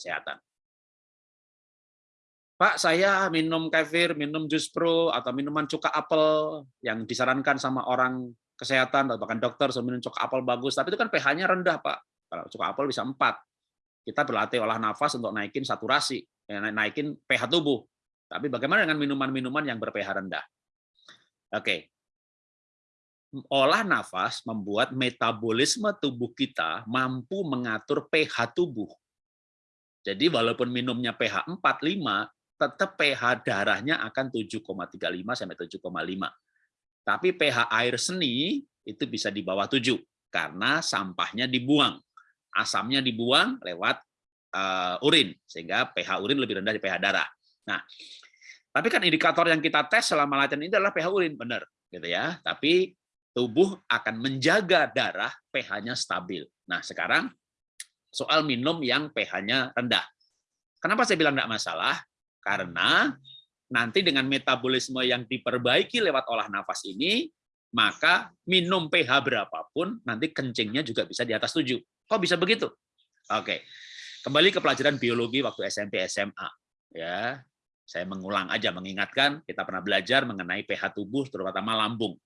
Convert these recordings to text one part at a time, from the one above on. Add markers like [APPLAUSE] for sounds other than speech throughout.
kesehatan. Pak, saya minum kefir, minum jus pro, atau minuman cuka apel yang disarankan sama orang kesehatan, atau bahkan dokter, so minum cuka apel bagus, tapi itu kan pH-nya rendah, Pak. Kalau cuka apel bisa 4. Kita berlatih olah nafas untuk naikin saturasi, ya, naikin pH tubuh. Tapi bagaimana dengan minuman-minuman yang ber-pH rendah? Oke. Olah nafas membuat metabolisme tubuh kita mampu mengatur pH tubuh. Jadi walaupun minumnya pH 4, 5, tetap pH darahnya akan 7,35 sampai 7,5. Tapi pH air seni itu bisa di bawah 7 karena sampahnya dibuang. Asamnya dibuang lewat uh, urin sehingga pH urin lebih rendah dari pH darah. Nah, tapi kan indikator yang kita tes selama latihan ini adalah pH urin, benar gitu ya. Tapi tubuh akan menjaga darah pH-nya stabil. Nah, sekarang soal minum yang pH-nya rendah. Kenapa saya bilang tidak masalah? Karena nanti dengan metabolisme yang diperbaiki lewat olah nafas ini, maka minum pH berapapun, nanti kencingnya juga bisa di atas 7. Kok bisa begitu? Oke, kembali ke pelajaran biologi waktu SMP SMA. Ya, saya mengulang aja, mengingatkan, kita pernah belajar mengenai pH tubuh, terutama lambung.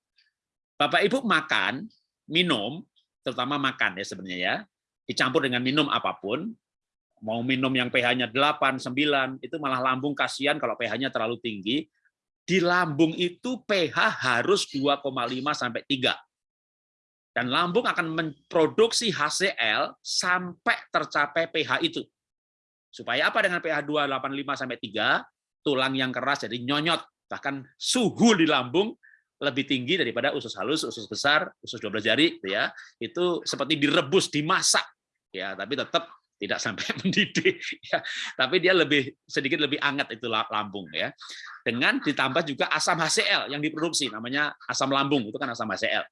Bapak Ibu makan, minum, terutama makan ya sebenarnya ya, dicampur dengan minum apa pun, mau minum yang pH-nya 8, 9, itu malah lambung kasihan kalau pH-nya terlalu tinggi. Di lambung itu pH harus 2,5 sampai 3. Dan lambung akan memproduksi HCl sampai tercapai pH itu. Supaya apa dengan pH 285 sampai 3? Tulang yang keras jadi nyonyot. Bahkan suhu di lambung lebih tinggi daripada usus halus, usus besar, usus 12 jari gitu ya. Itu seperti direbus, dimasak ya, tapi tetap tidak sampai [LAUGHS] mendidih ya tapi dia lebih sedikit lebih hangat itu lambung ya. Dengan ditambah juga asam HCl yang diproduksi namanya asam lambung itu kan asam HCl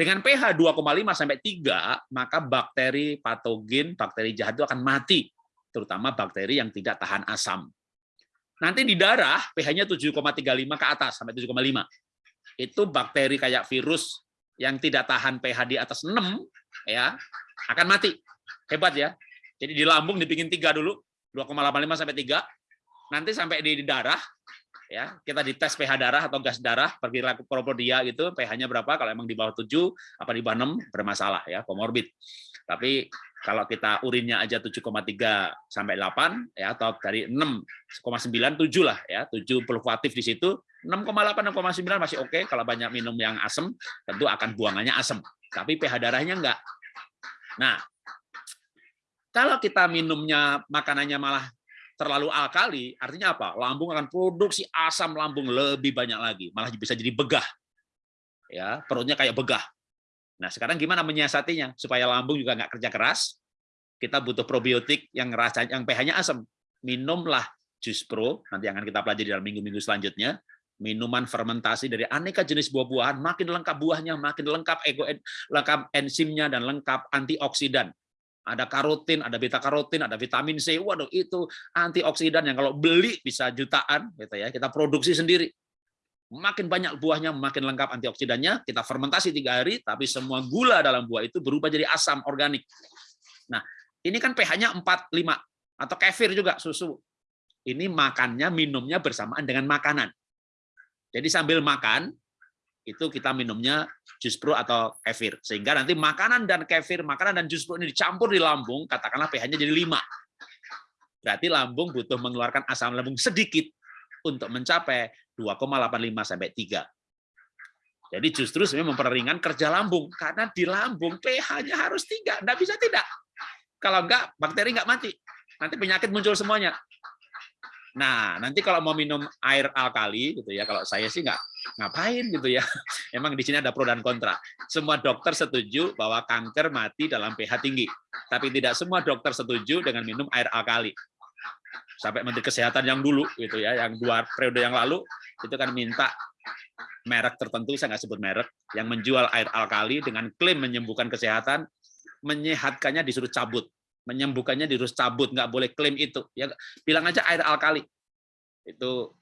dengan pH 2,5 sampai 3 maka bakteri patogen bakteri jahat itu akan mati terutama bakteri yang tidak tahan asam. Nanti di darah pH-nya 7,35 ke atas sampai 7,5 itu bakteri kayak virus yang tidak tahan pH di atas 6 ya akan mati Hebat ya. Jadi di lambung dibikin tiga dulu, 2,85 sampai 3. Nanti sampai di darah, ya kita dites pH darah atau gas darah, pergi laku propodia gitu, pH-nya berapa, kalau emang di bawah 7, apa di bawah 6, bermasalah ya, komorbid. Tapi kalau kita urinnya aja 7,3 sampai 8 ya atau dari 6,9 7 lah ya, 7 fluktuatif di situ, 6,8 6,9 masih oke okay. kalau banyak minum yang asam tentu akan buangannya asam. Tapi pH darahnya enggak. Nah, kalau kita minumnya makanannya malah terlalu alkali, artinya apa? Lambung akan produksi asam lambung lebih banyak lagi, malah bisa jadi begah. Ya, perutnya kayak begah. Nah, sekarang gimana menyiasatinya supaya lambung juga nggak kerja keras? Kita butuh probiotik yang rasa yang pH-nya asam. Minumlah jus pro, nanti akan kita pelajari dalam minggu-minggu selanjutnya. Minuman fermentasi dari aneka jenis buah-buahan, makin lengkap buahnya, makin lengkap ego, lengkap enzimnya dan lengkap antioksidan ada karotin, ada beta karotin, ada vitamin C. Waduh, itu antioksidan yang kalau beli bisa jutaan gitu ya. Kita produksi sendiri. Makin banyak buahnya, makin lengkap antioksidannya. Kita fermentasi tiga hari, tapi semua gula dalam buah itu berubah jadi asam organik. Nah, ini kan pH-nya 4, 5 atau kefir juga susu. Ini makannya, minumnya bersamaan dengan makanan. Jadi sambil makan, itu kita minumnya jus pro atau kefir. Sehingga nanti makanan dan kefir, makanan dan jus pro ini dicampur di lambung, katakanlah pH-nya jadi 5. Berarti lambung butuh mengeluarkan asam lambung sedikit untuk mencapai 2,85 sampai 3. Jadi justru sebenarnya memperingan kerja lambung karena di lambung pH-nya harus 3, enggak bisa tidak. Kalau enggak bakteri enggak mati. Nanti penyakit muncul semuanya. Nah, nanti kalau mau minum air alkali gitu ya, kalau saya sih nggak ngapain gitu ya. [LAUGHS] Emang di sini ada pro dan kontra. Semua dokter setuju bahwa kanker mati dalam pH tinggi, tapi tidak semua dokter setuju dengan minum air alkali. Sampai Menteri Kesehatan yang dulu gitu ya, yang dua periode yang lalu itu kan minta merek tertentu, saya nggak sebut merek, yang menjual air alkali dengan klaim menyembuhkan kesehatan, menyehatkannya disuruh cabut menyembuhkannya dirus cabut, nggak boleh klaim itu. Ya bilang aja air alkali. Itu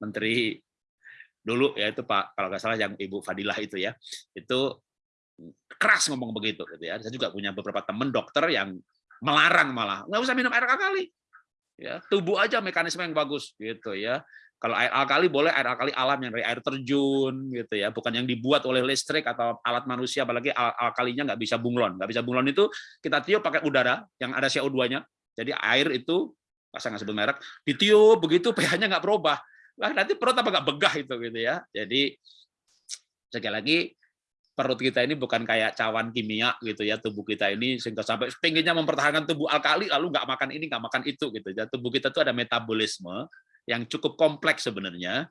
menteri dulu ya itu Pak kalau nggak salah yang Ibu Fadilah itu ya. Itu keras ngomong begitu gitu ya. Saya juga punya beberapa teman dokter yang melarang malah nggak usah minum air alkali ya tubuh aja mekanisme yang bagus gitu ya. Kalau air alkali boleh air alkali alam yang dari air terjun gitu ya. Bukan yang dibuat oleh listrik atau alat manusia apalagi al alkalinya nggak bisa bunglon. Nggak bisa bunglon itu kita tiup pakai udara yang ada CO2-nya jadi air itu saya nggak sebut merek ditiup begitu pH-nya nggak berubah. Lah nanti perut apa nggak begah itu gitu ya. Jadi sekali lagi perut kita ini bukan kayak cawan kimia gitu ya tubuh kita ini sehingga sampai pengennya mempertahankan tubuh alkali lalu nggak makan ini nggak makan itu gitu ya. Tubuh kita tuh ada metabolisme yang cukup kompleks sebenarnya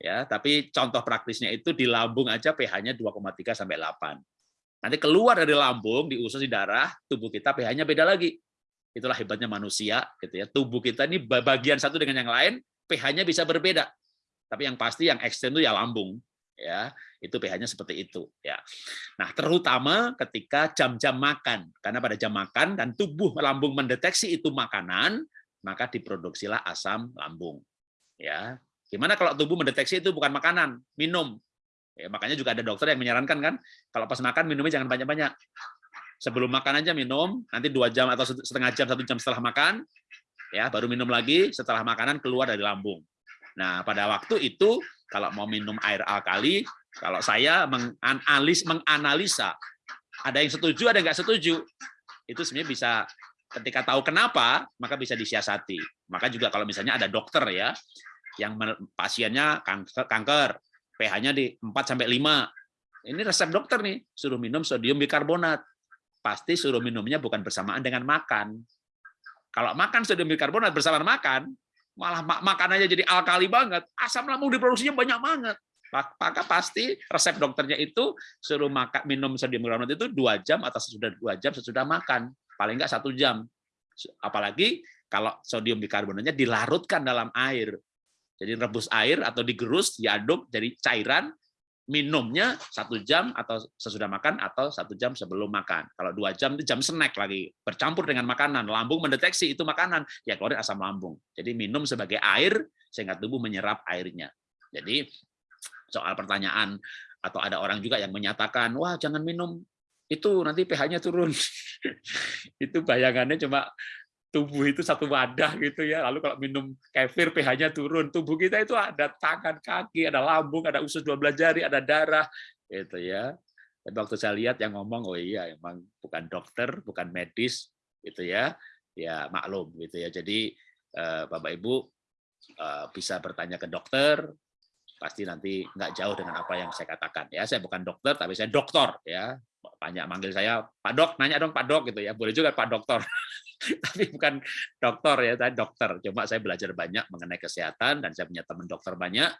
ya. Tapi contoh praktisnya itu di lambung aja pH-nya 2,3 sampai 8 nanti keluar dari lambung di usus di darah tubuh kita pH-nya beda lagi. Itulah hebatnya manusia gitu ya. Tubuh kita ini bagian satu dengan yang lain pH-nya bisa berbeda. Tapi yang pasti yang ekstrem itu ya lambung ya itu pH-nya seperti itu ya. Nah, terutama ketika jam-jam makan. Karena pada jam makan dan tubuh lambung mendeteksi itu makanan, maka diproduksilah asam lambung. Ya. Gimana kalau tubuh mendeteksi itu bukan makanan, minum. Ya, makanya juga ada dokter yang menyarankan kan, kalau pas makan minumnya jangan banyak-banyak. Sebelum makan aja minum, nanti dua jam atau setengah jam, satu jam setelah makan, ya baru minum lagi setelah makanan keluar dari lambung. Nah, pada waktu itu kalau mau minum air alkali, kalau saya menganalisis, menganalisa, ada yang setuju, ada yang nggak setuju. Itu sebenarnya bisa ketika tahu kenapa, maka bisa disiasati. Maka juga kalau misalnya ada dokter ya, yang pasiennya kanker, kanker pH-nya di 4 sampai 5. Ini resep dokter nih, suruh minum sodium bikarbonat. Pasti suruh minumnya bukan bersamaan dengan makan. Kalau makan sodium bikarbonat bersamaan makan, malah makanannya jadi alkali banget, asam lambung diproduksinya banyak banget. Maka pasti resep dokternya itu suruh makan minum sodium bikarbonat itu dua jam atau sesudah dua jam sesudah makan. Paling nggak satu jam. Apalagi kalau sodium bikarbonatnya dilarutkan dalam air. Jadi rebus air atau digerus diaduk jadi cairan minumnya satu jam atau sesudah makan atau satu jam sebelum makan. Kalau dua jam itu jam snack lagi bercampur dengan makanan, lambung mendeteksi itu makanan, ya keluar asam lambung. Jadi minum sebagai air sehingga tubuh menyerap airnya. Jadi soal pertanyaan atau ada orang juga yang menyatakan wah jangan minum itu nanti pH-nya turun [LAUGHS] itu bayangannya cuma tubuh itu satu wadah gitu ya. Lalu kalau minum kefir pH-nya turun tubuh kita itu ada tangan kaki ada lambung ada usus 12 jari ada darah gitu ya. Tapi waktu saya lihat yang ngomong oh iya emang bukan dokter bukan medis gitu ya. Ya maklum gitu ya. Jadi eh, Bapak Ibu eh, bisa bertanya ke dokter pasti nanti nggak jauh dengan apa yang saya katakan ya. Saya bukan dokter tapi saya dokter ya. Banyak manggil saya Pak Dok nanya dong Pak Dok gitu ya. Boleh juga Pak Dokter [LAUGHS] tapi bukan dokter ya saya dokter cuma saya belajar banyak mengenai kesehatan dan saya punya teman dokter banyak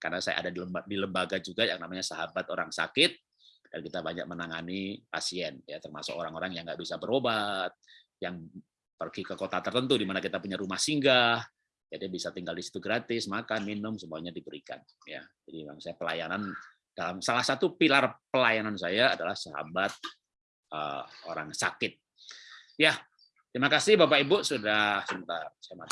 karena saya ada di lembaga juga yang namanya sahabat orang sakit dan kita banyak menangani pasien ya termasuk orang-orang yang nggak bisa berobat yang pergi ke kota tertentu di mana kita punya rumah singgah jadi bisa tinggal di situ gratis, makan, minum, semuanya diberikan. Ya, jadi memang saya pelayanan dalam salah satu pilar pelayanan saya adalah sahabat uh, orang sakit. Ya, terima kasih Bapak Ibu sudah sebentar. Saya mati